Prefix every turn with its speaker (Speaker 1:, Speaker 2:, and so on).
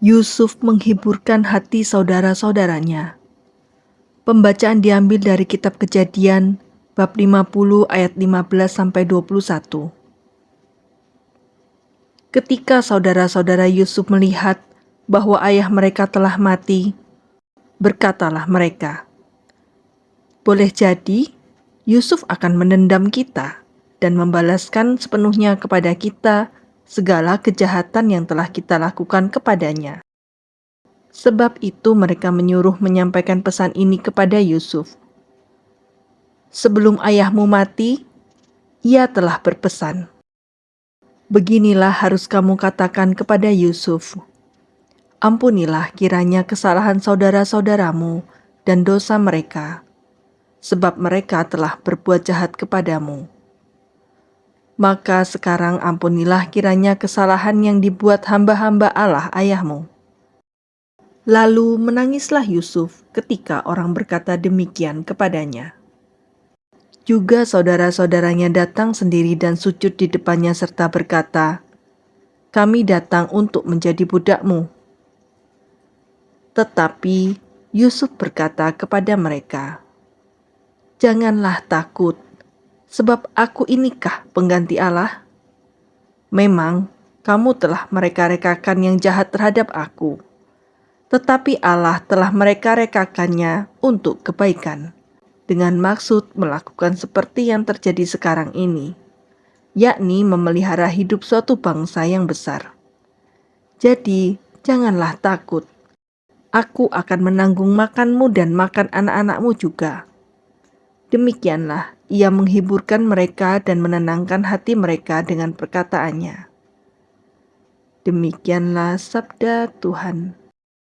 Speaker 1: Yusuf menghiburkan hati saudara-saudaranya. Pembacaan diambil dari kitab Kejadian bab 50 ayat 15 sampai 21. Ketika saudara-saudara Yusuf melihat bahwa ayah mereka telah mati, berkatalah mereka, "Boleh jadi Yusuf akan menendam kita dan membalaskan sepenuhnya kepada kita segala kejahatan yang telah kita lakukan kepadanya. Sebab itu mereka menyuruh menyampaikan pesan ini kepada Yusuf. Sebelum ayahmu mati, ia telah berpesan. Beginilah harus kamu katakan kepada Yusuf. Ampunilah kiranya kesalahan saudara-saudaramu dan dosa mereka, sebab mereka telah berbuat jahat kepadamu maka sekarang ampunilah kiranya kesalahan yang dibuat hamba-hamba Allah ayahmu. Lalu menangislah Yusuf ketika orang berkata demikian kepadanya. Juga saudara-saudaranya datang sendiri dan sujud di depannya serta berkata, Kami datang untuk menjadi budakmu. Tetapi Yusuf berkata kepada mereka, Janganlah takut, sebab aku inikah pengganti Allah? Memang kamu telah mereka-rekakan yang jahat terhadap aku, tetapi Allah telah mereka-rekakannya untuk kebaikan, dengan maksud melakukan seperti yang terjadi sekarang ini, yakni memelihara hidup suatu bangsa yang besar. Jadi, janganlah takut. Aku akan menanggung makanmu dan makan anak-anakmu juga Demikianlah ia menghiburkan mereka dan menenangkan hati mereka dengan perkataannya. Demikianlah sabda Tuhan.